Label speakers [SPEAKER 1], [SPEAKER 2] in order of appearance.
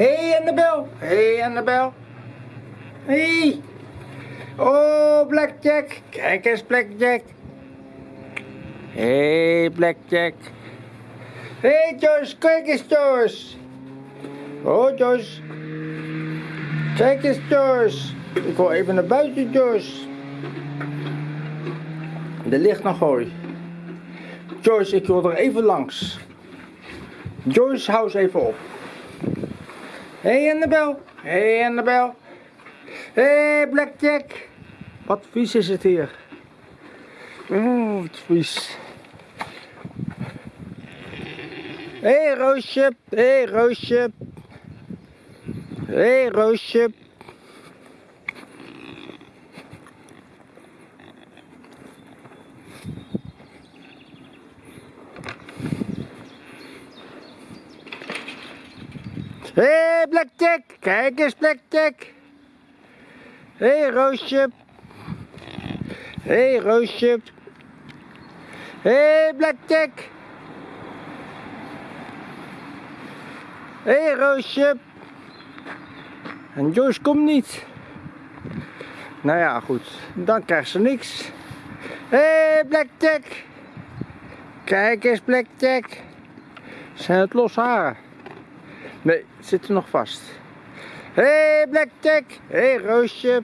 [SPEAKER 1] hey, Annabel. hey, Annabel. hey. Oh, Blackjack. Kijk eens, Blackjack. hey, Blackjack. hey, Joyce. Kijk eens, Joyce. Oh, Joyce. Kijk eens, Joyce. Ik wil even naar buiten, Joyce. Er ligt nog hooi. Joyce, ik wil er even langs. Joyce, hou eens even op. Hey Annabel. Hey Annabel. Hey Blackjack. Wat vies is het hier. Oeh, wat vies. Hey, Roosje. Hey, Roosje. Hey, Roosje. Hé, hey, Blackjack! Kijk eens, Blackjack! Hé, hey, Roosje! Hé, hey, Roosje! Hé, hey, Blackjack! Hé, hey, Roosje! En Joyce komt niet. Nou ja, goed. Dan krijgt ze niks. Hé, hey, Blackjack! Kijk eens, Blackjack! Zijn het los haren? Nee, zit er nog vast. Hé hey Blackjack, hé hey, Roosje,